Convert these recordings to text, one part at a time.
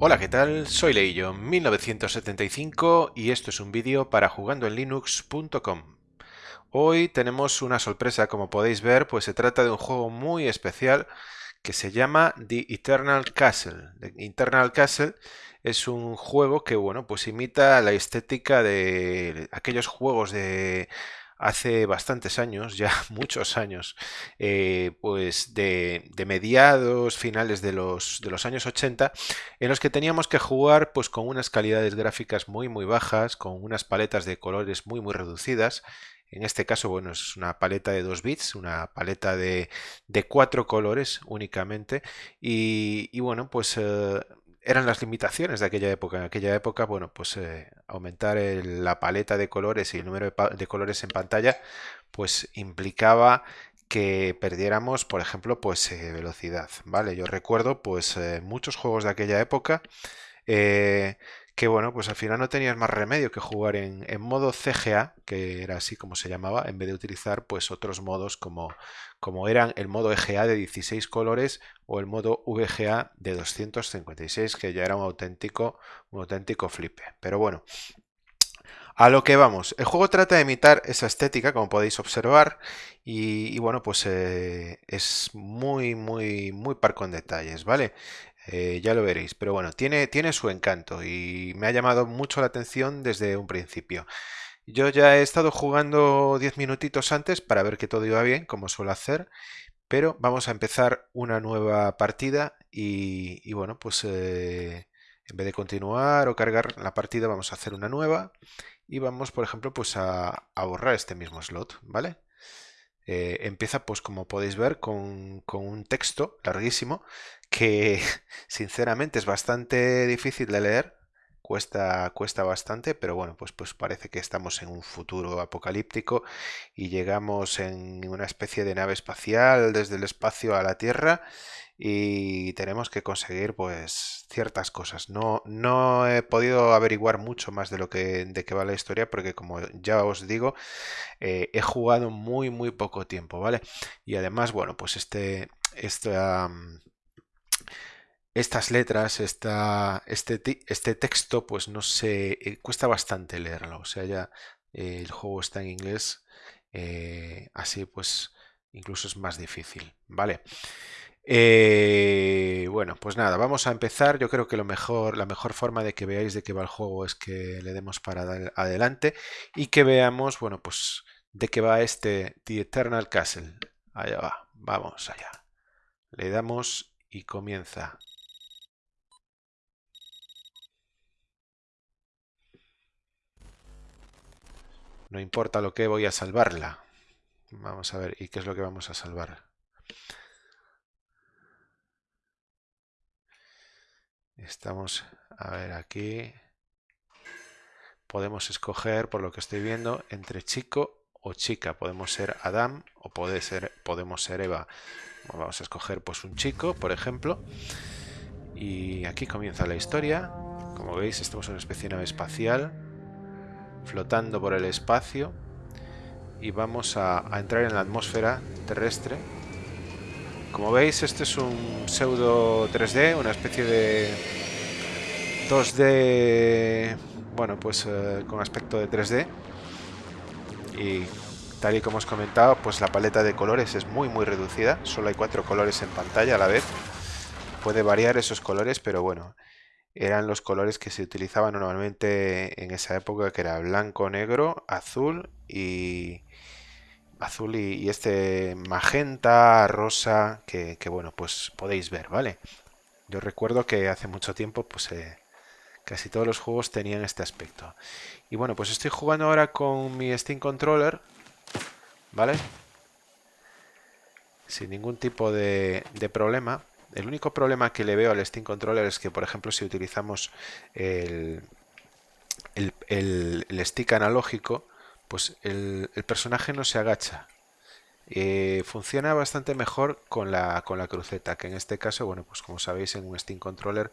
Hola, ¿qué tal? Soy Leillo, 1975 y esto es un vídeo para jugandoenlinux.com. Hoy tenemos una sorpresa, como podéis ver, pues se trata de un juego muy especial que se llama The Eternal Castle. The Eternal Castle es un juego que, bueno, pues imita la estética de aquellos juegos de hace bastantes años, ya muchos años, eh, pues de, mediados, finales de los, de los años 80, en los que teníamos que jugar pues con unas calidades gráficas muy muy bajas, con unas paletas de colores muy muy reducidas, en este caso, bueno, es una paleta de 2 bits, una paleta de, de 4 colores únicamente. Y, bueno, pues eh, eran las limitaciones de aquella época. En aquella época, bueno, pues eh, aumentar la paleta de colores y el número de, colores en pantalla, pues implicaba que perdiéramos, por ejemplo, pues eh, velocidad, ¿vale? Yo recuerdo, pues, eh, muchos juegos de aquella época que bueno, pues al final no tenías más remedio que jugar en, modo CGA, que era así como se llamaba, en vez de utilizar pues otros modos como, como eran el modo EGA de 16 colores o el modo VGA de 256, que ya era un auténtico, un auténtico flipe. Pero bueno, a lo que vamos, el juego trata de imitar esa estética, como podéis observar, y, bueno, pues eh, es muy, muy, muy parco en detalles, ¿vale? Eh, ya lo veréis, pero bueno, tiene, tiene su encanto y me ha llamado mucho la atención desde un principio. Yo ya he estado jugando 10 minutitos antes para ver que todo iba bien, como suelo hacer, pero vamos a empezar una nueva partida y, bueno, pues eh, en vez de continuar o cargar la partida vamos a hacer una nueva y vamos, por ejemplo, pues a, a borrar este mismo slot, ¿vale? Eh, empieza, pues como podéis ver, con, un texto larguísimo que sinceramente es bastante difícil de leer, cuesta, cuesta bastante, pero bueno, pues, pues parece que estamos en un futuro apocalíptico y llegamos en una especie de nave espacial desde el espacio a la Tierra y tenemos que conseguir pues ciertas cosas. No, no he podido averiguar mucho más de lo que de qué va la historia porque como ya os digo eh, he jugado muy muy poco tiempo, ¿vale? Y además, bueno, pues este, estas letras, este, este texto, pues no sé, eh, cuesta bastante leerlo. O sea, ya eh, el juego está en inglés, así pues incluso es más difícil, ¿vale? Eh, bueno, pues nada, vamos a empezar. Yo creo que lo mejor, la mejor forma de que veáis de qué va el juego es que le demos para adelante y que veamos, bueno, pues de qué va este The Eternal Castle. Allá va, vamos allá. Le damos y comienza. No importa lo que voy a salvarla. Vamos a ver, ¿y qué es lo que vamos a salvar? Estamos, a ver aquí, podemos escoger, por lo que estoy viendo, entre chico o chica. Podemos ser Adam o puede podemos ser Eva. Vamos a escoger pues un chico, por ejemplo. Y aquí comienza la historia. Como veis, estamos en una especie de nave espacial, flotando por el espacio. Y vamos a entrar en la atmósfera terrestre como veis, este es un pseudo 3D, una especie de 2D, bueno, pues eh, con aspecto de 3D. Y tal y como os he comentado, pues la paleta de colores es muy muy reducida, solo hay cuatro colores en pantalla a la vez. Puede variar esos colores, pero bueno, eran los colores que se utilizaban normalmente en esa época, que era blanco, negro, azul y, azul y, este magenta, rosa, que, bueno, pues podéis ver, ¿vale? Yo recuerdo que hace mucho tiempo, pues eh, casi todos los juegos tenían este aspecto. Y bueno, pues estoy jugando ahora con mi Steam Controller, ¿vale? Sin ningún tipo de, problema. El único problema que le veo al Steam Controller es que, por ejemplo, si utilizamos el, el stick analógico, pues el, personaje no se agacha. Eh, funciona bastante mejor con la, con la cruceta, que en este caso, bueno, pues como sabéis en un Steam Controller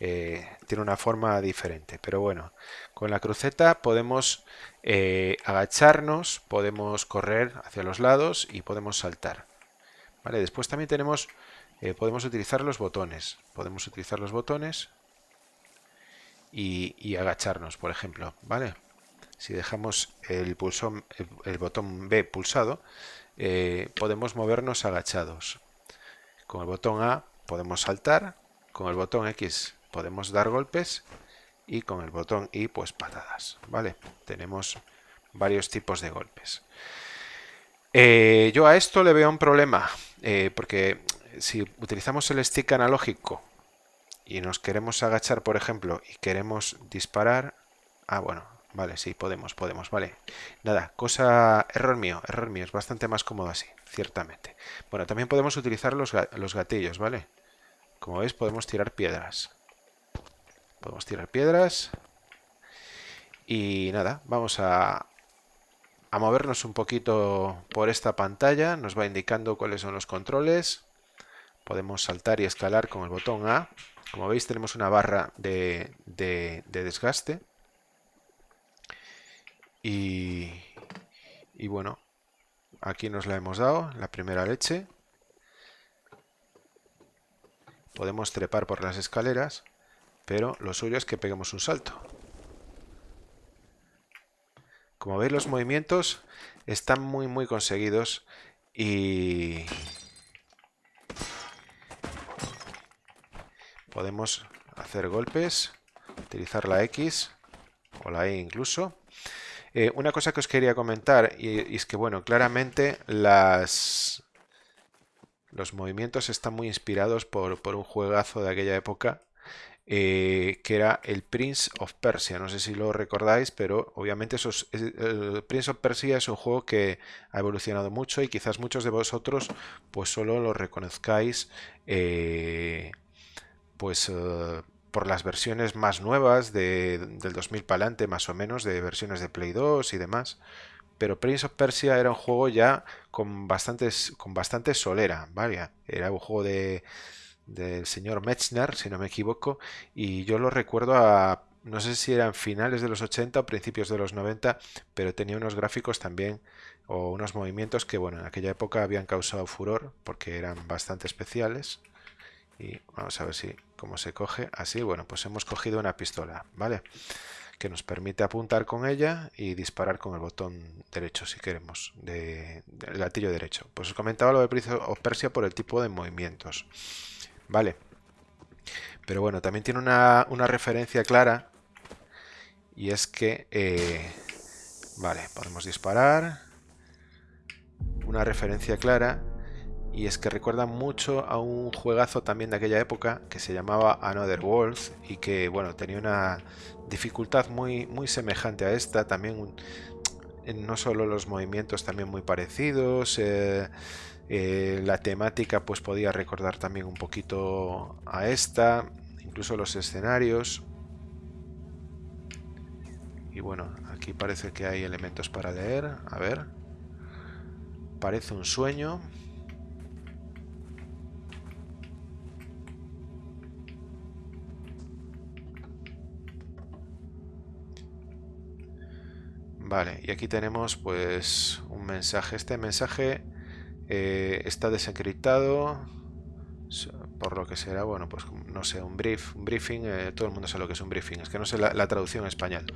eh, tiene una forma diferente. Pero bueno, con la cruceta podemos eh, agacharnos, podemos correr hacia los lados y podemos saltar. ¿Vale? Después también tenemos, podemos utilizar los botones. Podemos utilizar los botones y, agacharnos, por ejemplo, ¿vale? Si dejamos el, el, botón B pulsado, eh, podemos movernos agachados. Con el botón A podemos saltar, con el botón X podemos dar golpes y con el botón Y pues patadas, ¿vale? Tenemos varios tipos de golpes. Eh, yo a esto le veo un problema, eh, porque si utilizamos el stick analógico y nos queremos agachar, por ejemplo, y queremos disparar... Ah, bueno, vale, sí, podemos, podemos, vale. Nada, cosa... Error mío, error mío, es bastante más cómodo así, ciertamente. Bueno, también podemos utilizar los, los gatillos, ¿vale? Como veis, podemos tirar piedras. Podemos tirar piedras. Y nada, vamos a, a movernos un poquito por esta pantalla. Nos va indicando cuáles son los controles. Podemos saltar y escalar con el botón A. Como veis tenemos una barra de, desgaste. Y, y bueno, aquí nos la hemos dado, la primera leche. Podemos trepar por las escaleras, pero lo suyo es que peguemos un salto. Como veis los movimientos están muy muy conseguidos y, podemos hacer golpes, utilizar la X o la E incluso. Eh, una cosa que os quería comentar y, es que, bueno, claramente las, los movimientos están muy inspirados por, por un juegazo de aquella época eh, que era el Prince of Persia. No sé si lo recordáis, pero obviamente Prince of Persia es un juego que ha evolucionado mucho y quizás muchos de vosotros pues solo lo reconozcáis eh, pues eh, por las versiones más nuevas del 2000 para adelante, más o menos, de versiones de Play 2 y demás. Pero Prince of Persia era un juego ya con, bastantes, con bastante solera, ¿vale? Era un juego de, del señor Metzner, si no me equivoco, y yo lo recuerdo a, no sé si eran finales de los 80 o principios de los 90, pero tenía unos gráficos también o unos movimientos que, bueno, en aquella época habían causado furor porque eran bastante especiales. Y vamos a ver si cómo se coge. Así, bueno, pues hemos cogido una pistola, ¿vale? Que nos permite apuntar con ella y disparar con el botón derecho, si queremos, de, del gatillo derecho. Pues os comentaba lo de Prince of Persia por el tipo de movimientos, ¿vale? Pero bueno, también tiene una, referencia clara y es que, eh, vale, podemos disparar. Una referencia clara y es que recuerda mucho a un juegazo también de aquella época que se llamaba Another World y que bueno tenía una dificultad muy muy semejante a esta también no solo los movimientos también muy parecidos eh, eh, la temática pues podía recordar también un poquito a esta incluso los escenarios. Y bueno aquí parece que hay elementos para leer. A ver. Parece un sueño. Vale, y aquí tenemos pues un mensaje. Este mensaje eh, está desencriptado, por lo que será, bueno, pues no sé, un brief, un briefing, eh, todo el mundo sabe lo que es un briefing, es que no sé la, traducción en español.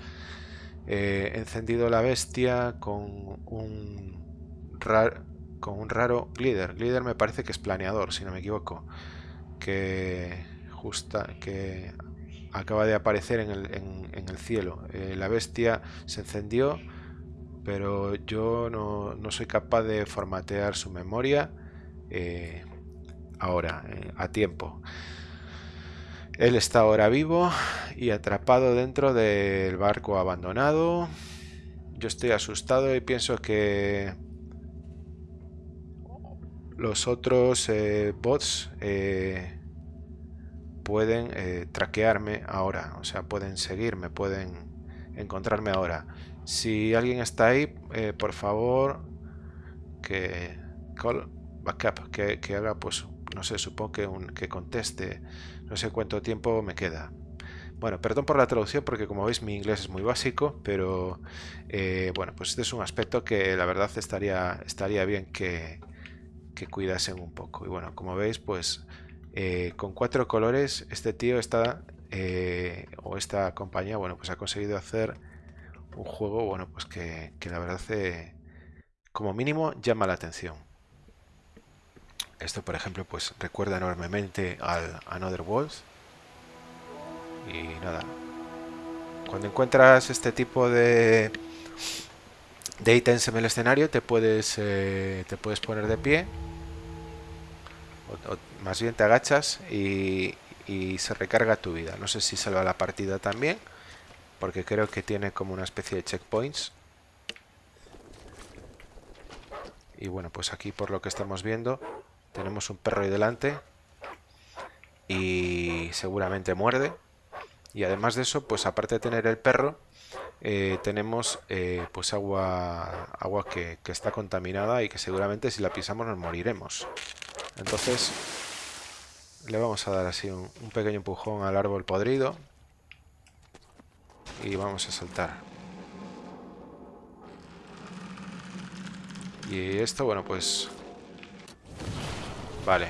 Eh, encendido la bestia con un, con un raro glider. Glider me parece que es planeador, si no me equivoco. Que justa, que acaba de aparecer en el, cielo. Eh, la bestia se encendió, pero yo no, soy capaz de formatear su memoria eh, ahora, eh, a tiempo. Él está ahora vivo y atrapado dentro del barco abandonado. Yo estoy asustado y pienso que los otros bots pueden eh, traquearme ahora, o sea, pueden seguirme, pueden encontrarme ahora. Si alguien está ahí, eh, por favor, que call backup, que, haga, pues, no sé, supongo que, un, que conteste, no sé cuánto tiempo me queda. Bueno, perdón por la traducción porque como veis mi inglés es muy básico, pero eh, bueno, pues este es un aspecto que la verdad estaría, estaría bien que, que cuidasen un poco. Y bueno, como veis, pues eh, con cuatro colores este tío está o esta compañía, bueno, pues ha conseguido hacer un juego, bueno, pues que, la verdad, eh, como mínimo, llama la atención. Esto, por ejemplo, pues recuerda enormemente al Another Worlds. Y nada, cuando encuentras este tipo de, de ítems en el escenario, te puedes, eh, te puedes poner de pie, o, más bien te agachas y, y se recarga tu vida. No sé si salva la partida también, porque creo que tiene como una especie de checkpoints. Y bueno, pues aquí por lo que estamos viendo, tenemos un perro ahí delante y seguramente muerde. Y además de eso, pues aparte de tener el perro, eh, tenemos eh, pues agua, agua que, que está contaminada y que seguramente si la pisamos nos moriremos. Entonces le vamos a dar así un, pequeño empujón al árbol podrido. Y vamos a saltar. Y esto, bueno, pues... Vale.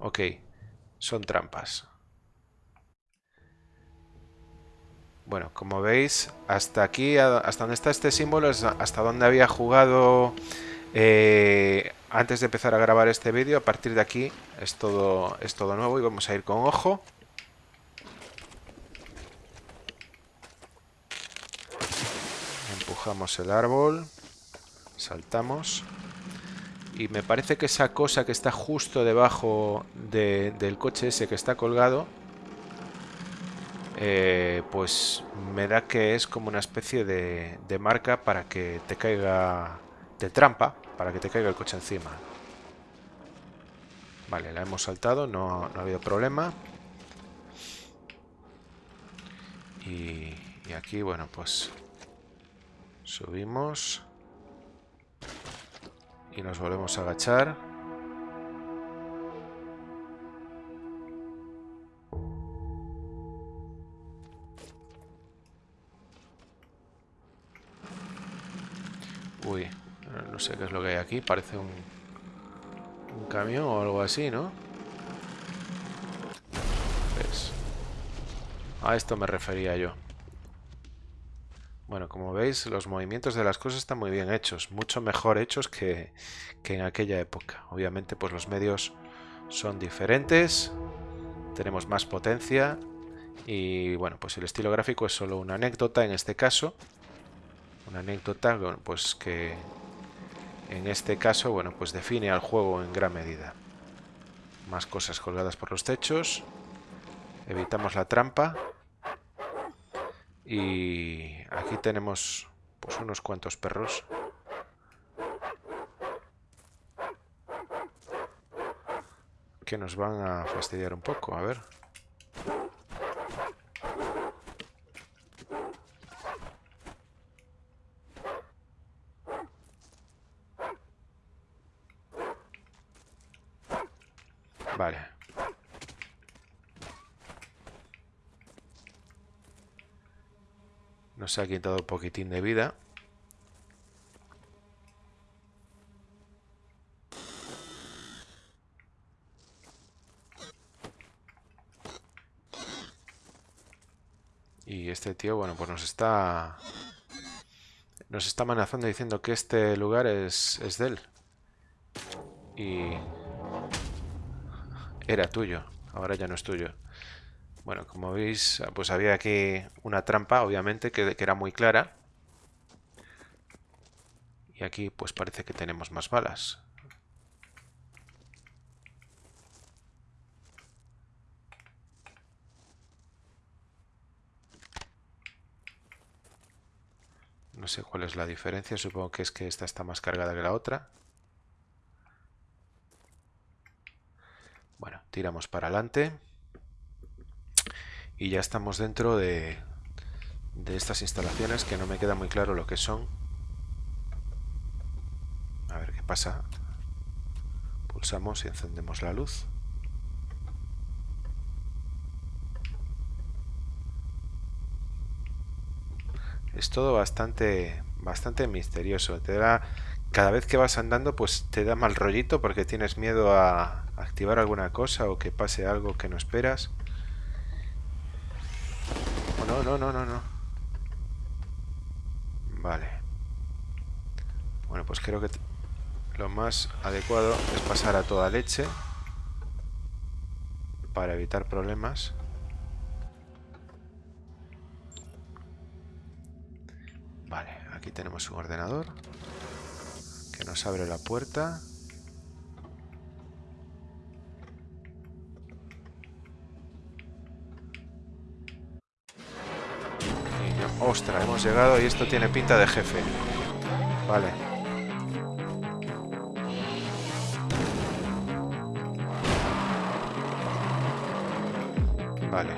Ok. Son trampas. Bueno, como veis, hasta aquí, hasta donde está este símbolo, es hasta donde había jugado eh, antes de empezar a grabar este vídeo, a partir de aquí es todo, es todo nuevo y vamos a ir con ojo. Empujamos el árbol, saltamos y me parece que esa cosa que está justo debajo del coche ese que está colgado eh, pues me da que es como una especie de, marca para que te caiga de trampa para que te caiga el coche encima. Vale, la hemos saltado, no, ha habido problema. Y, y aquí, bueno, pues subimos y nos volvemos a agachar. Uy, no sé qué es lo que hay aquí. Parece un, un camión o algo así, ¿no? A esto me refería yo. Bueno, como veis, los movimientos de las cosas están muy bien hechos. Mucho mejor hechos que, que en aquella época. Obviamente, pues los medios son diferentes. Tenemos más potencia. Y bueno, pues el estilo gráfico es solo una anécdota en este caso. Una anécdota pues que, en este caso, bueno, pues define al juego en gran medida. Más cosas colgadas por los techos. Evitamos la trampa. Y aquí tenemos pues unos cuantos perros. Que nos van a fastidiar un poco, a ver. Vale. Nos ha quitado un poquitín de vida. Y este tío, bueno, pues nos está... Nos está amenazando diciendo que este lugar es, es de él. Y era tuyo, ahora ya no es tuyo. Bueno, como veis, pues había aquí una trampa, obviamente, que, que era muy clara. Y aquí pues parece que tenemos más balas. No sé cuál es la diferencia, supongo que es que esta está más cargada que la otra. Bueno, tiramos para adelante. Y ya estamos dentro de, de estas instalaciones que no me queda muy claro lo que son. A ver qué pasa. Pulsamos y encendemos la luz. Es todo bastante, bastante misterioso. Te da, cada vez que vas andando, pues te da mal rollito porque tienes miedo a, activar alguna cosa o que pase algo que no esperas. No, no, no, no. Vale. Bueno, pues creo que lo más adecuado es pasar a toda leche para evitar problemas. Vale, aquí tenemos un ordenador que nos abre la puerta. Ostras, hemos llegado y esto tiene pinta de jefe. Vale. Vale.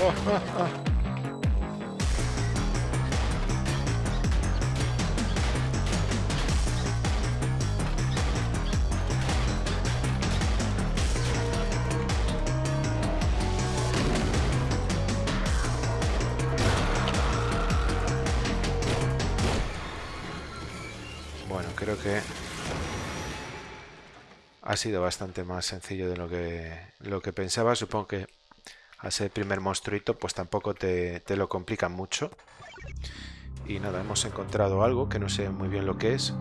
Oh, oh, oh. Ha sido bastante más sencillo de lo que, lo que pensaba. Supongo que al ser primer monstruito, pues tampoco te, te lo complican mucho. Y nada, hemos encontrado algo que no sé muy bien lo que es.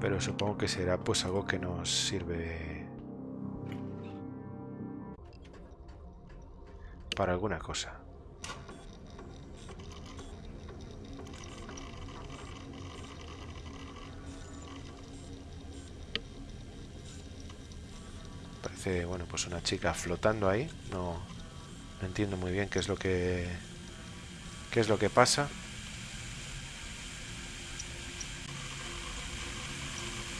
Pero supongo que será pues algo que nos sirve para alguna cosa. Bueno, pues una chica flotando ahí. No, entiendo muy bien qué es lo que qué es lo que pasa.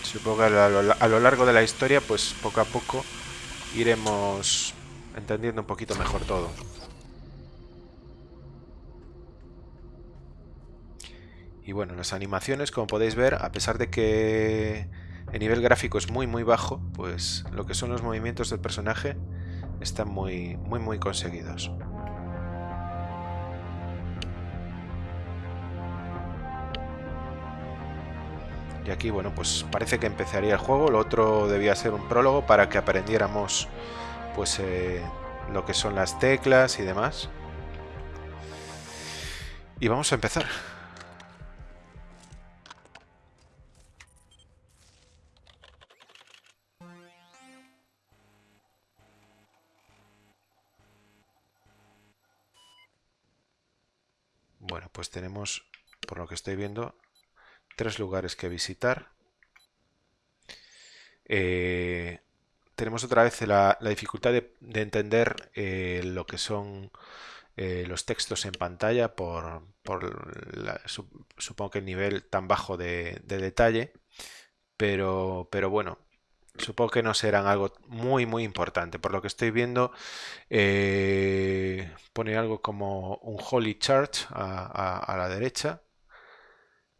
Supongo que a lo, a lo largo de la historia, pues poco a poco iremos entendiendo un poquito mejor todo. Y bueno, las animaciones, como podéis ver, a pesar de que el nivel gráfico es muy muy bajo, pues lo que son los movimientos del personaje están muy muy muy conseguidos. Y aquí, bueno, pues parece que empezaría el juego. Lo otro debía ser un prólogo para que aprendiéramos pues eh, lo que son las teclas y demás. Y vamos a empezar. Pues tenemos, por lo que estoy viendo, tres lugares que visitar. Eh, tenemos otra vez la, dificultad de, entender eh, lo que son eh, los textos en pantalla por, supongo que el nivel tan bajo de, de detalle. Pero, pero bueno, Supongo que no serán algo muy, muy importante. Por lo que estoy viendo, eh, pone algo como un Holy Church a, la derecha.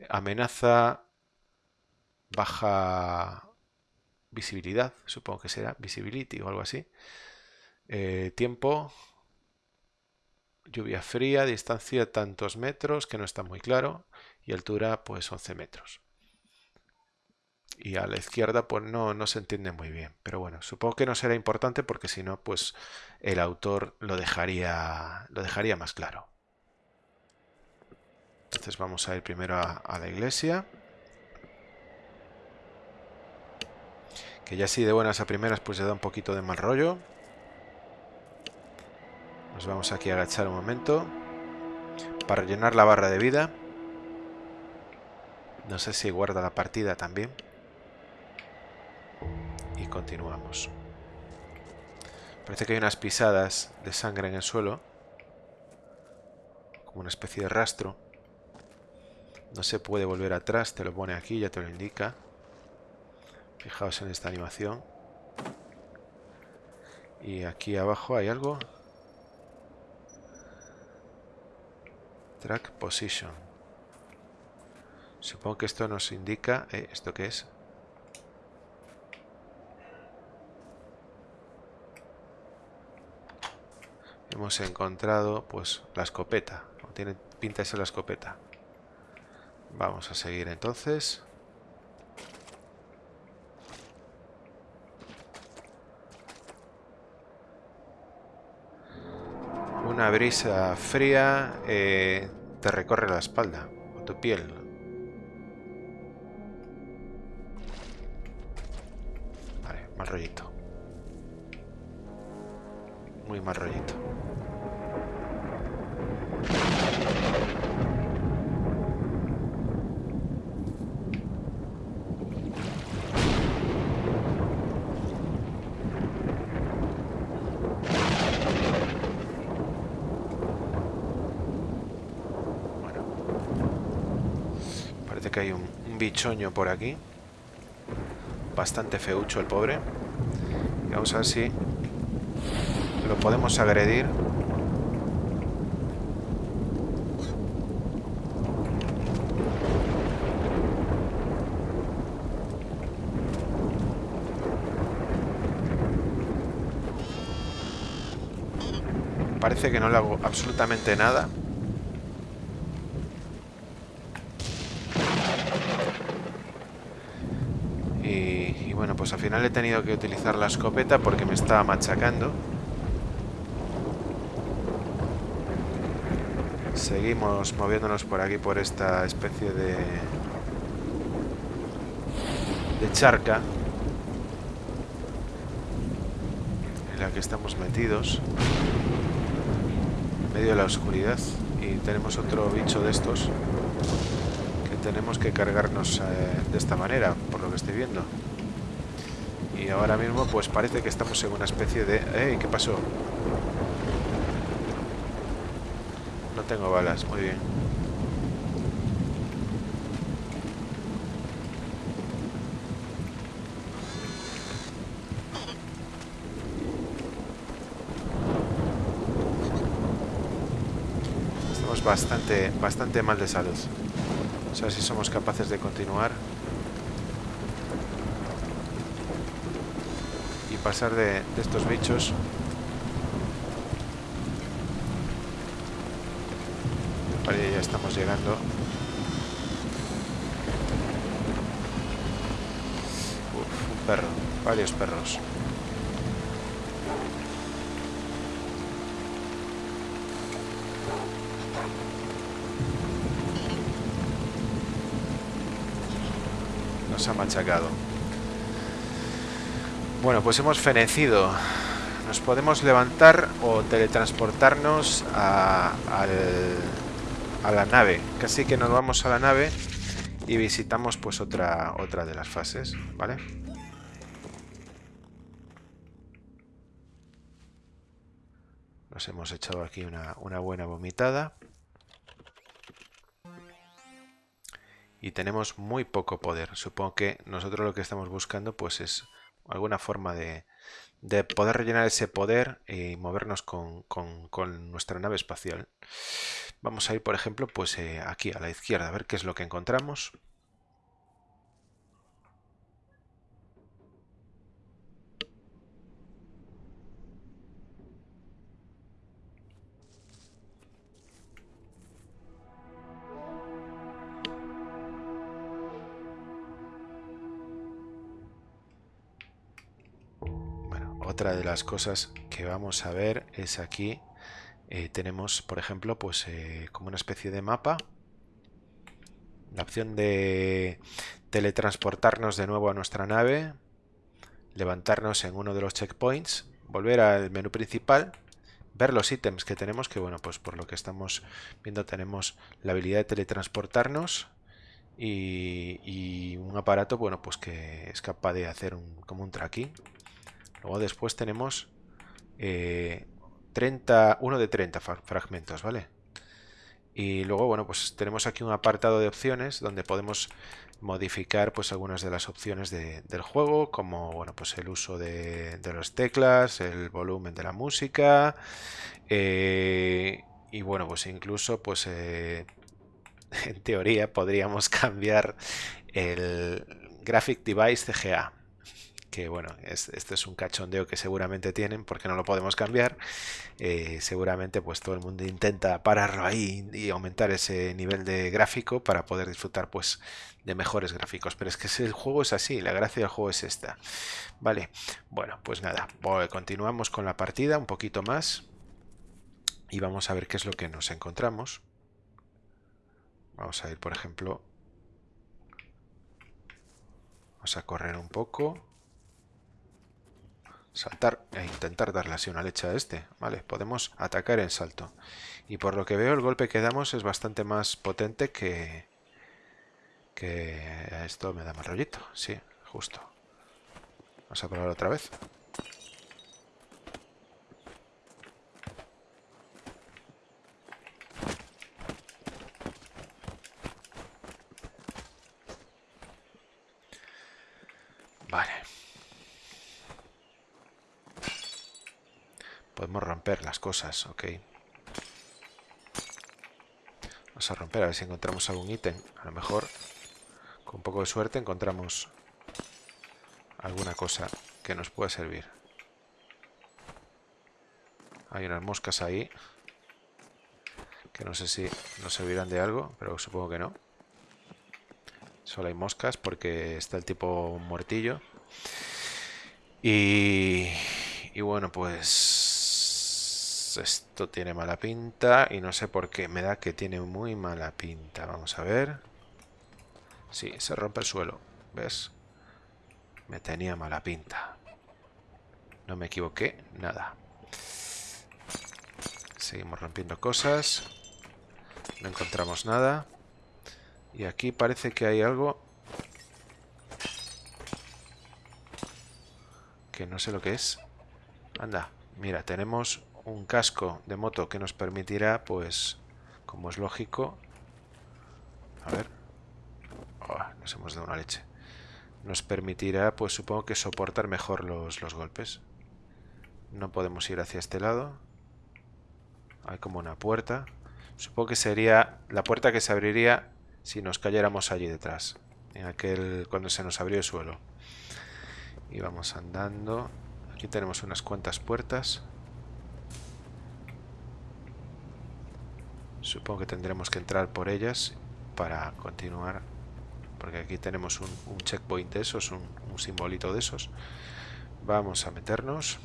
Amenaza baja visibilidad, supongo que será visibility o algo así. Eh, tiempo, lluvia fría, distancia tantos metros, que no está muy claro, y altura pues 11 metros y a la izquierda pues no, no se entiende muy bien. Pero bueno, supongo que no será importante porque si no, pues el autor lo dejaría, lo dejaría más claro. Entonces vamos a ir primero a, la iglesia. Que ya así de buenas a primeras pues le da un poquito de mal rollo. Nos vamos aquí a agachar un momento. Para rellenar la barra de vida. No sé si guarda la partida también continuamos. Parece que hay unas pisadas de sangre en el suelo. Como una especie de rastro. No se puede volver atrás, te lo pone aquí, ya te lo indica. Fijaos en esta animación. Y aquí abajo hay algo. Track Position. Supongo que esto nos indica... Eh, ¿Esto qué es? hemos encontrado pues la escopeta. O tiene pinta de ser la escopeta. Vamos a seguir entonces. Una brisa fría eh, te recorre la espalda o tu piel. Vale, mal rollito. Muy mal rollito. Hay un, bichoño por aquí. Bastante feucho el pobre. Vamos a ver si lo podemos agredir. Parece que no le hago absolutamente nada. Pues al final he tenido que utilizar la escopeta porque me estaba machacando. Seguimos moviéndonos por aquí, por esta especie de... de charca. En la que estamos metidos. En medio de la oscuridad. Y tenemos otro bicho de estos. Que tenemos que cargarnos eh, de esta manera, por lo que estoy viendo. Y ahora mismo pues parece que estamos en una especie de... ¡Ey! ¿Qué pasó? No tengo balas, muy bien. Estamos bastante, bastante mal de salud. O sea, si somos capaces de continuar. Pasar de, estos bichos. Vale, ya estamos llegando. un perro, varios perros. Nos ha machacado. Bueno, pues hemos fenecido. Nos podemos levantar o teletransportarnos a, la nave. Casi que nos vamos a la nave y visitamos pues otra, otra de las fases, ¿vale? Nos hemos echado aquí una, una buena vomitada. Y tenemos muy poco poder. Supongo que nosotros lo que estamos buscando pues es alguna forma de, poder rellenar ese poder y movernos con, nuestra nave espacial. Vamos a ir, por ejemplo, pues eh, aquí a la izquierda, a ver qué es lo que encontramos. Otra de las cosas que vamos a ver es aquí eh, tenemos por ejemplo pues eh, como una especie de mapa. La opción de teletransportarnos de nuevo a nuestra nave levantarnos en uno de los checkpoints volver al menú principal ver los ítems que tenemos que bueno pues por lo que estamos viendo tenemos la habilidad de teletransportarnos y, un aparato bueno pues que es capaz de hacer un, como un tracking Luego después tenemos eh, 30, uno de 30 fragmentos, ¿vale? Y luego, bueno, pues tenemos aquí un apartado de opciones donde podemos modificar pues algunas de las opciones del juego, como bueno, pues el uso de, de las teclas, el volumen de la música, eh, y bueno, pues incluso pues eh, en teoría podríamos cambiar el Graphic Device CGA, que bueno, este es un cachondeo que seguramente tienen porque no lo podemos cambiar. Eh, seguramente pues todo el mundo intenta pararlo ahí y aumentar ese nivel de gráfico para poder disfrutar pues de mejores gráficos. Pero es que el juego es así, la gracia del juego es esta. Vale, bueno, pues nada, continuamos con la partida un poquito más. y vamos a ver qué es lo que nos encontramos. Vamos a ir, por ejemplo, vamos a correr un poco, saltar e intentar darle así una leche a este. Vale, podemos atacar en salto. Y por lo que veo, el golpe que damos es bastante más potente que... Que esto me da más rollito. Sí, justo. Vamos a probar otra vez. Vale. Podemos romper las cosas, ok. Vamos a romper a ver si encontramos algún ítem. A lo mejor, con un poco de suerte, encontramos alguna cosa que nos pueda servir. Hay unas moscas ahí. Que no sé si nos servirán de algo, pero supongo que no. Solo hay moscas porque está el tipo muertillo. Y, y bueno, pues esto tiene mala pinta y no sé por qué. Me da que tiene muy mala pinta. Vamos a ver. Sí, se rompe el suelo. ¿Ves? Me tenía mala pinta. No me equivoqué, nada. Seguimos rompiendo cosas. No encontramos nada. Y aquí parece que hay algo que no sé lo que es. Anda, mira, tenemos un casco de moto que nos permitirá, pues, como es lógico... A ver... Oh, nos hemos dado una leche. Nos permitirá, pues supongo que soportar mejor los, los golpes. No podemos ir hacia este lado. Hay como una puerta. Supongo que sería la puerta que se abriría si nos cayéramos allí detrás, en aquel cuando se nos abrió el suelo. Y vamos andando. Aquí tenemos unas cuantas puertas. Supongo que tendremos que entrar por ellas para continuar. Porque aquí tenemos un, checkpoint de esos, un, simbolito de esos. Vamos a meternos.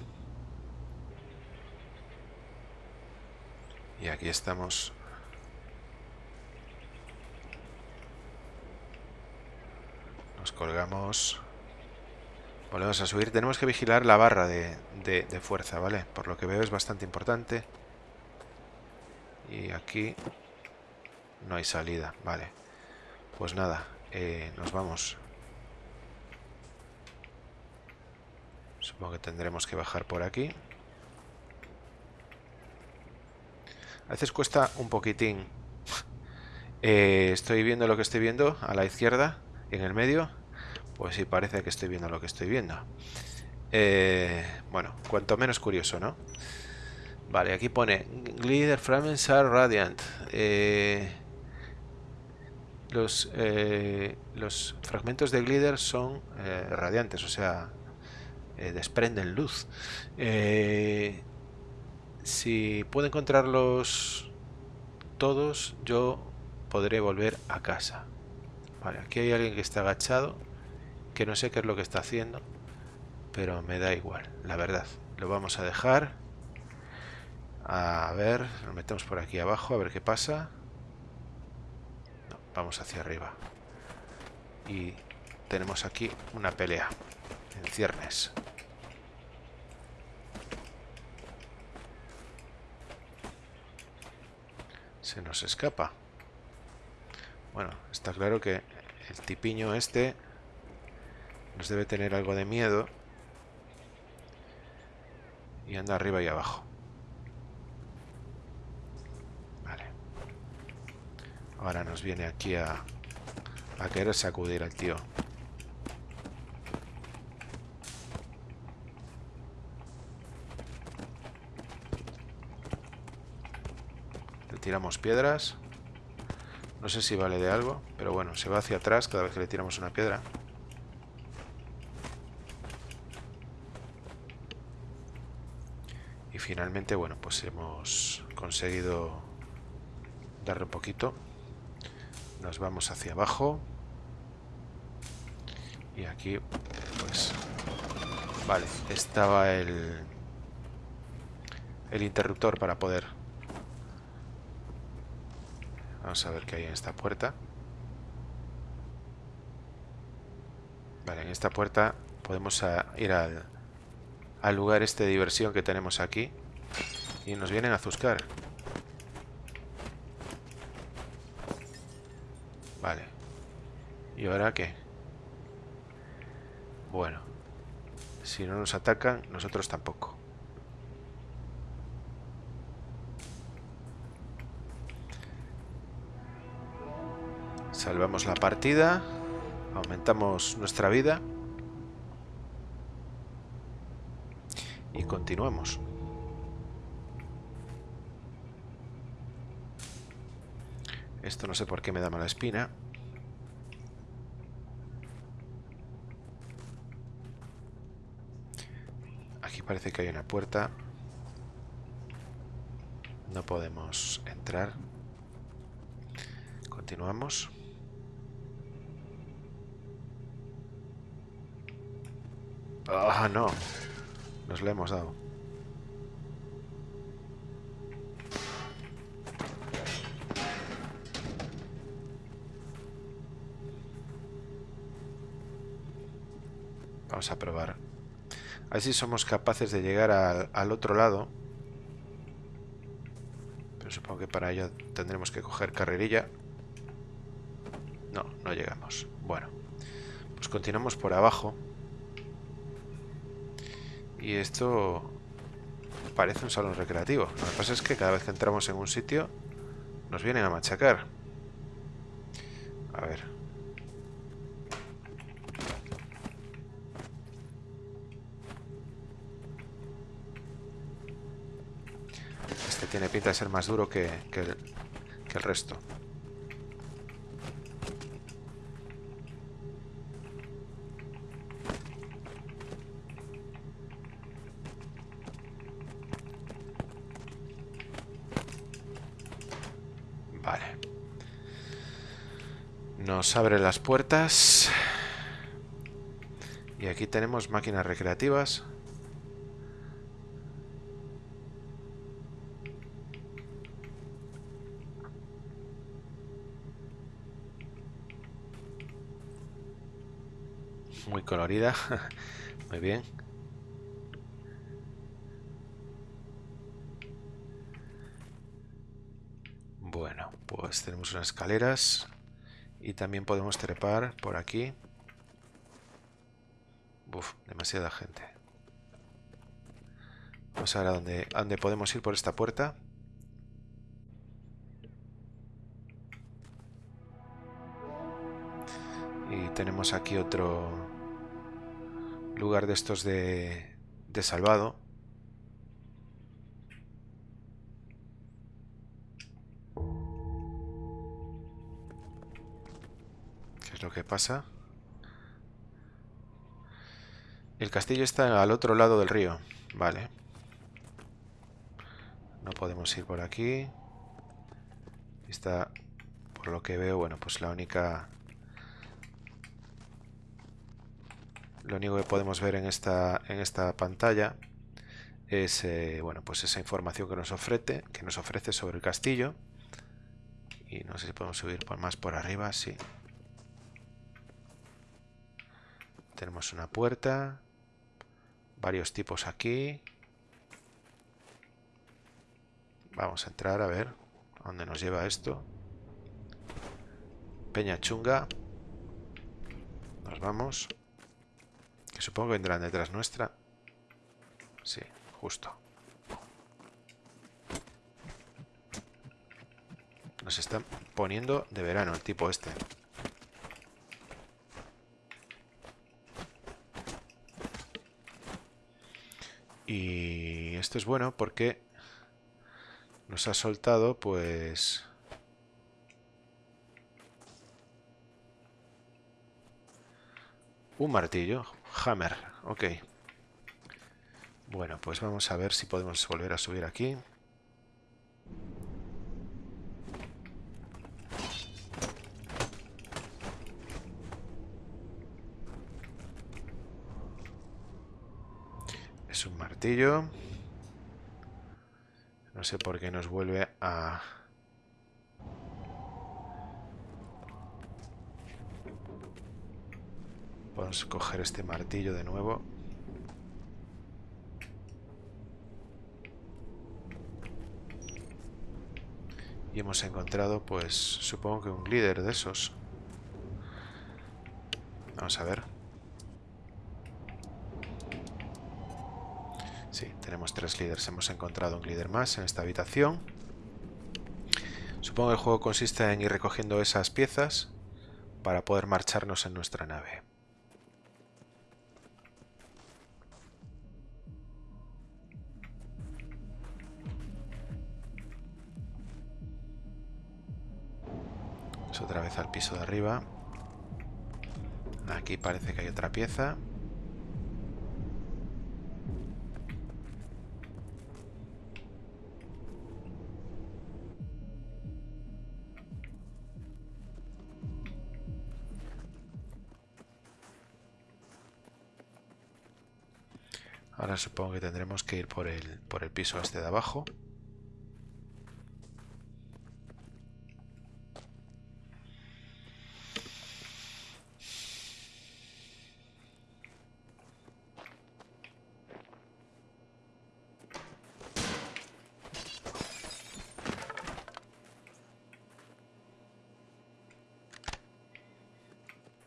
Y aquí estamos Nos colgamos. Volvemos a subir. Tenemos que vigilar la barra de, fuerza, ¿vale? Por lo que veo es bastante importante. Y aquí no hay salida, vale. Pues nada, eh, nos vamos. Supongo que tendremos que bajar por aquí. A veces cuesta un poquitín. Eh, estoy viendo lo que estoy viendo a la izquierda en el medio, pues sí, parece que estoy viendo lo que estoy viendo. Eh, bueno, cuanto menos curioso, ¿no? Vale, aquí pone Glider Fragments are radiant. Eh, los, eh, los fragmentos de glider son radiantes, o sea, desprenden luz. si puedo encontrarlos todos, yo podré volver a casa. Vale, aquí hay alguien que está agachado, que no sé qué es lo que está haciendo, pero me da igual, la verdad. Lo vamos a dejar. A ver, nos metemos por aquí abajo a ver qué pasa. vamos hacia arriba. Y tenemos aquí una pelea en ciernes. Se nos escapa. Bueno, está claro que el tipiño este nos debe tener algo de miedo y anda arriba y abajo. Vale. Ahora nos viene aquí a, querer sacudir al tío. Le tiramos piedras. No sé si vale de algo, pero bueno, se va hacia atrás cada vez que le tiramos una piedra. Y finalmente, bueno, pues hemos conseguido darle un poquito. Nos vamos hacia abajo. Y aquí, pues... Vale, estaba el... El interruptor para poder Vamos a ver qué hay en esta puerta. Vale, en esta puerta podemos ir al, al lugar este de diversión que tenemos aquí. Y nos vienen a zuscar. Vale. ¿Y ahora qué? Bueno. Si no nos atacan, nosotros tampoco. Salvamos la partida. Aumentamos nuestra vida. Y continuamos. Esto no sé por qué me da mala espina. Aquí parece que hay una puerta. No podemos entrar. Continuamos. Ah, no. Nos le hemos dado. Vamos a probar. A ver si somos capaces de llegar al, al otro lado. Pero supongo que para ello tendremos que coger carrerilla. No, no llegamos. Bueno, pues continuamos por abajo. Y esto parece un salón recreativo. Lo que pasa es que cada vez que entramos en un sitio nos vienen a machacar. A ver. Tiene pinta de ser más duro que, que, el, que el resto. Nos abre las puertas. Y aquí tenemos máquinas recreativas. Colorida. Muy bien. Bueno, pues tenemos unas escaleras. Y también podemos trepar por aquí. Uf, demasiada gente. Vamos a ver a dónde, a dónde podemos ir por esta puerta. Y tenemos aquí otro lugar de estos de, de salvado. lo que pasa. El castillo está al otro lado del río. Vale. No podemos ir por aquí. Está, por lo que veo, bueno, pues la única... Lo único que podemos ver en esta, en esta pantalla es, eh, bueno, pues esa información que nos ofrece, que nos ofrece sobre el castillo. Y no sé si podemos subir por más por arriba, sí. Tenemos una puerta. Varios tipos aquí. Vamos a entrar a ver a dónde nos lleva esto. Peña chunga. Nos vamos. Supongo que vendrán detrás nuestra. Sí, justo. Nos están poniendo de verano el tipo este. Y esto es bueno porque nos ha soltado pues... Un martillo. Hammer. Ok. Bueno, pues vamos a ver si podemos volver a subir aquí. No sé por qué nos vuelve a... Podemos coger este martillo de nuevo. Y hemos encontrado, pues, supongo que un líder de esos. Vamos a ver. Sí, tenemos tres líderes. Hemos encontrado un líder más en esta habitación. Supongo que el juego consiste en ir recogiendo esas piezas para poder marcharnos en nuestra nave. Al piso de arriba. Aquí parece que hay otra pieza. Ahora supongo que tendremos que ir por el, por el piso este de abajo.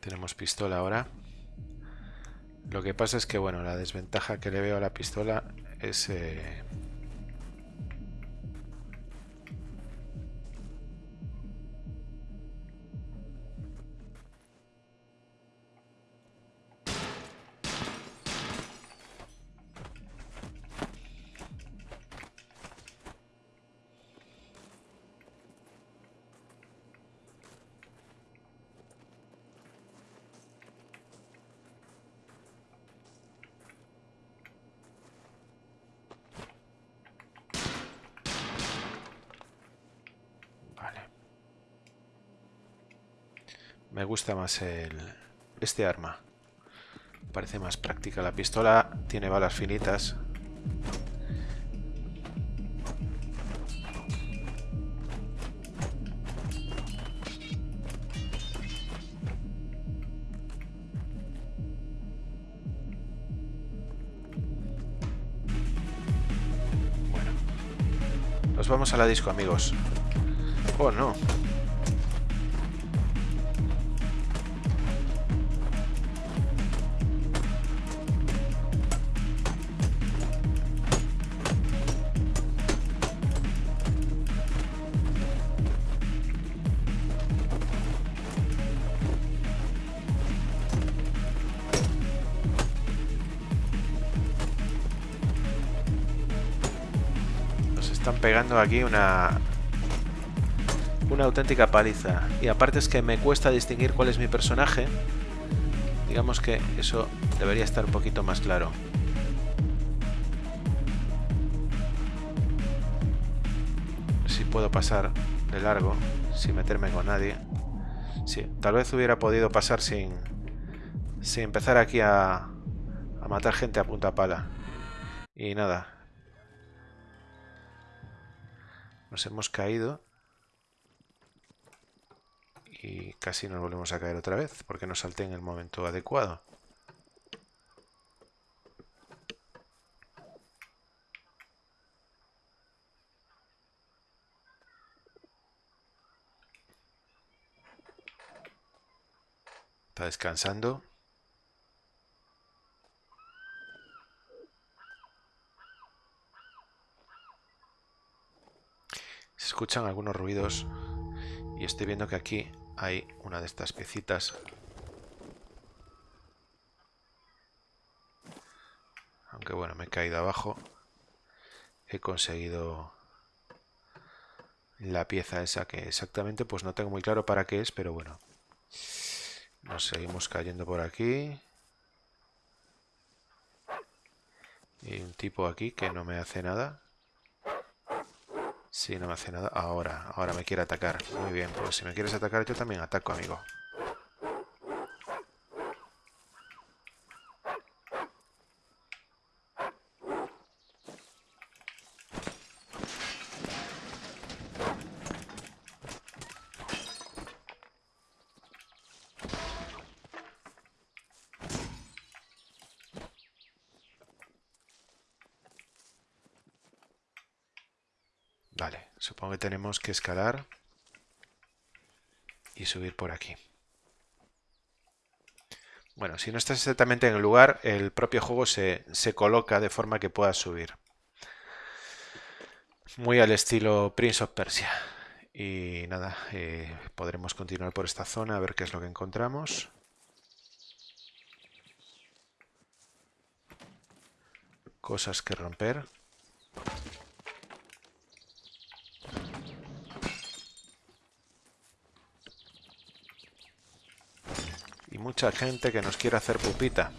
Tenemos pistola ahora. Lo que pasa es que, bueno, la desventaja que le veo a la pistola es... Eh, gusta más el, este arma. Parece más práctica. La pistola tiene balas finitas. Bueno. Nos vamos a la disco, amigos. Oh, no. Están pegando aquí una una auténtica paliza. Y aparte es que me cuesta distinguir cuál es mi personaje. Digamos que eso debería estar un poquito más claro. Si puedo pasar de largo, sin meterme con nadie. Sí, tal vez hubiera podido pasar sin, sin empezar aquí a, a matar gente a punta pala. Y nada, Nos hemos caído. Y casi nos volvemos a caer otra vez, porque no salté en el momento adecuado. Está descansando. Escuchan algunos ruidos y estoy viendo que aquí hay una de estas piecitas. Aunque bueno, me he caído abajo. He conseguido la pieza esa que exactamente pues no tengo muy claro para qué es, pero bueno. Nos seguimos cayendo por aquí. Y un tipo aquí que no me hace nada. Sí, no me hace nada. Ahora, ahora me quiere atacar. Muy bien, pues si me quieres atacar yo también ataco, amigo. Vale, supongo que tenemos que escalar y subir por aquí. Bueno, si no estás exactamente en el lugar, el propio juego se, se coloca de forma que puedas subir. Muy al estilo Prince of Persia. Y nada, eh, podremos continuar por esta zona a ver qué es lo que encontramos. Cosas que romper. Y mucha gente que nos quiere hacer pupita.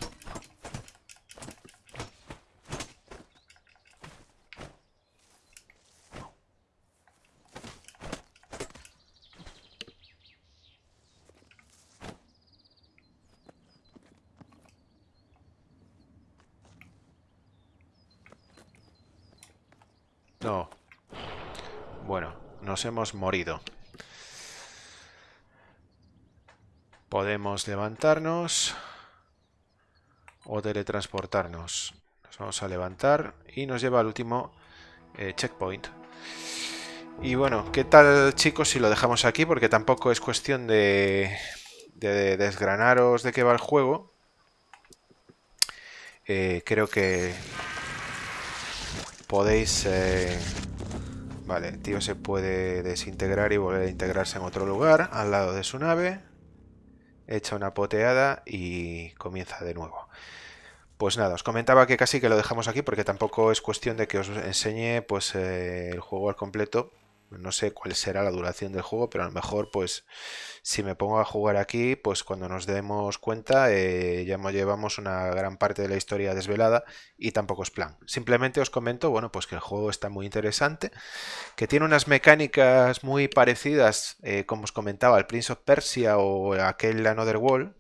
No. Bueno, nos hemos morido. Podemos levantarnos o teletransportarnos. Nos vamos a levantar y nos lleva al último eh, checkpoint. Y bueno, ¿qué tal chicos si lo dejamos aquí? Porque tampoco es cuestión de, de desgranaros de qué va el juego. Eh, creo que podéis... Eh, vale, tío se puede desintegrar y volver a integrarse en otro lugar, al lado de su nave. Echa una poteada y comienza de nuevo. Pues nada, os comentaba que casi que lo dejamos aquí porque tampoco es cuestión de que os enseñe pues eh, el juego al completo no sé cuál será la duración del juego, pero a lo mejor pues si me pongo a jugar aquí, pues cuando nos demos cuenta eh, ya llevamos una gran parte de la historia desvelada y tampoco es plan. Simplemente os comento, bueno, pues que el juego está muy interesante, que tiene unas mecánicas muy parecidas, eh, como os comentaba, al Prince of Persia o aquel Another World,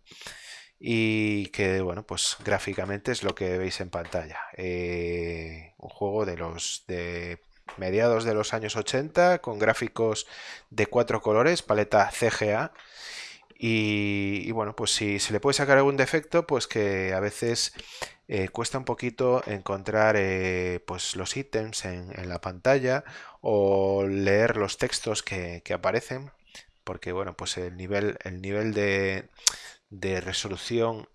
y que bueno pues gráficamente es lo que veis en pantalla eh, un juego de los de mediados de los años 80, con gráficos de cuatro colores, paleta CGA. Y, bueno, pues si se le puede sacar algún defecto, pues que a veces eh, cuesta un poquito encontrar eh, pues los ítems en, la pantalla o leer los textos que, aparecen, porque bueno, pues el nivel, el nivel de, de resolución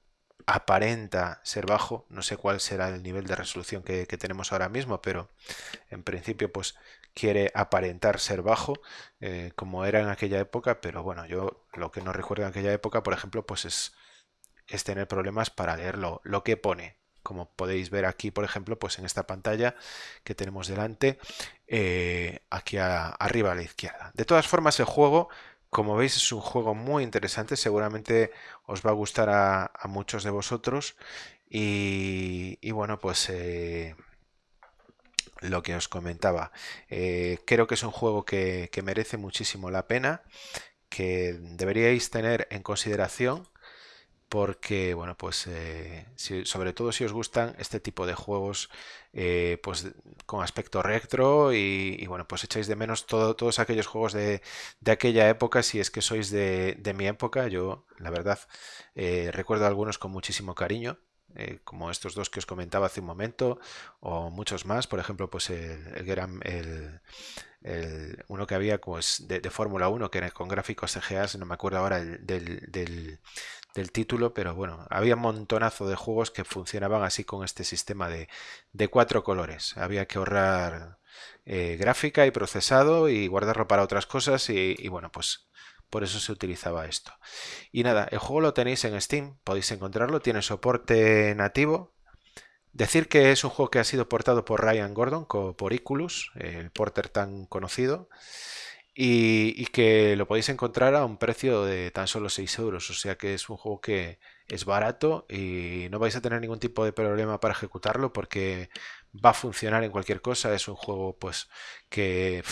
aparenta ser bajo, no sé cuál será el nivel de resolución que, tenemos ahora mismo, pero en principio pues quiere aparentar ser bajo, eh, como era en aquella época, pero bueno, yo lo que no recuerdo en aquella época, por ejemplo, pues es, tener problemas para leer lo, que pone, como podéis ver aquí, por ejemplo, pues en esta pantalla que tenemos delante, eh, aquí arriba a la izquierda. De todas formas, el juego como veis es un juego muy interesante, seguramente os va a gustar a, muchos de vosotros. Y, bueno pues eh, lo que os comentaba, eh, creo que es un juego que merece muchísimo la pena, que deberíais tener en consideración porque, bueno, pues eh, sobre todo si os gustan este tipo de juegos eh, pues con aspecto retro y, bueno, pues echáis de menos todos aquellos juegos de, aquella época, si es que sois de, mi época, yo la verdad eh, recuerdo algunos con muchísimo cariño. Como estos dos que os comentaba hace un momento o muchos más por ejemplo pues el, el, el, uno que había pues de, Fórmula 1 que era con gráficos CGA no me acuerdo ahora del, del título, pero bueno, había un montonazo de juegos que funcionaban así con este sistema de, cuatro colores. Había que ahorrar eh, gráfica y procesado y guardarlo para otras cosas y, bueno, pues por eso se utilizaba esto. Y nada, el juego lo tenéis en Steam, podéis encontrarlo, tiene soporte nativo. Decir que es un juego que ha sido portado por Ryan Gordon, por Iculus, el porter tan conocido y, que lo podéis encontrar a un precio de tan solo 6 euros. O sea que es un juego que es barato y no vais a tener ningún tipo de problema para ejecutarlo porque va a funcionar en cualquier cosa. Es un juego pues que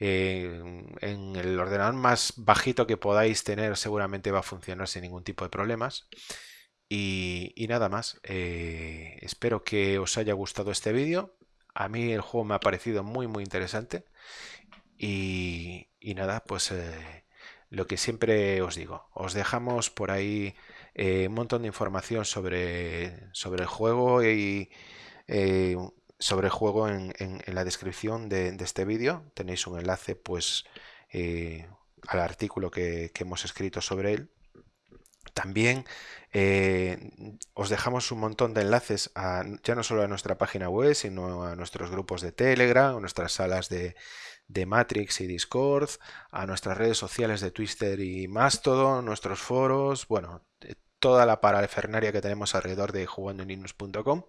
en el ordenador más bajito que podáis tener seguramente va a funcionar sin ningún tipo de problemas. Y, nada más, eh, espero que os haya gustado este vídeo. A mí el juego me ha parecido muy muy interesante y, nada, pues eh, lo que siempre os digo, os dejamos por ahí eh, un montón de información sobre, sobre el juego y sobre el juego en, la descripción de, este vídeo. Tenéis un enlace pues eh, al artículo que, hemos escrito sobre él. También eh, os dejamos un montón de enlaces ya no solo a nuestra página web, sino a nuestros grupos de Telegram, a nuestras salas de, de Matrix y Discord, a nuestras redes sociales de Twitter y Mastodon, nuestros foros, bueno, toda la parafernaria que tenemos alrededor de jugandoenlinux.com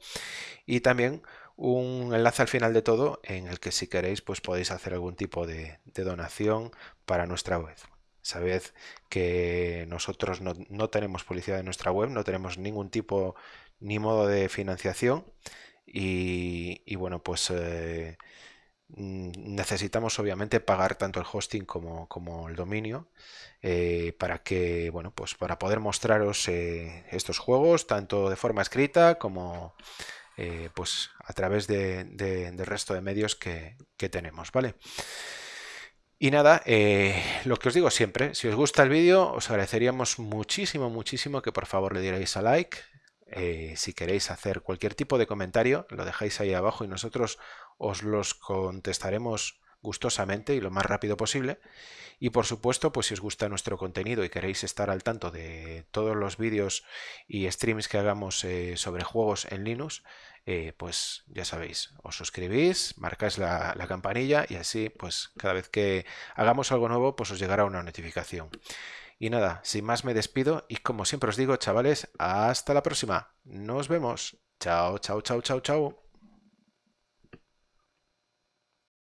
y también un enlace al final de todo en el que si queréis pues podéis hacer algún tipo de, donación para nuestra web. Sabed que nosotros no, tenemos publicidad en nuestra web, no tenemos ningún tipo ni modo de financiación y, bueno pues eh, Mm, necesitamos obviamente pagar tanto el hosting como, como el dominio eh, para que bueno pues para poder mostraros eh, estos juegos tanto de forma escrita como pues a través de, del resto de medios que, tenemos vale y nada, lo que os digo siempre, si os gusta el vídeo, os agradeceríamos muchísimo, muchísimo que por favor le dierais a like, eh, si queréis hacer cualquier tipo de comentario, lo dejáis ahí abajo y nosotros os los contestaremos gustosamente y lo más rápido posible. Y por supuesto, pues si os gusta nuestro contenido y queréis estar al tanto de todos los vídeos y streams que hagamos eh, sobre juegos en Linux, eh, pues ya sabéis, os suscribís, marcáis la, la, campanilla y así, pues cada vez que hagamos algo nuevo, pues os llegará una notificación. Y nada, sin más me despido y como siempre os digo, chavales, hasta la próxima. Nos vemos. Chao, chao, chao, chao, chao.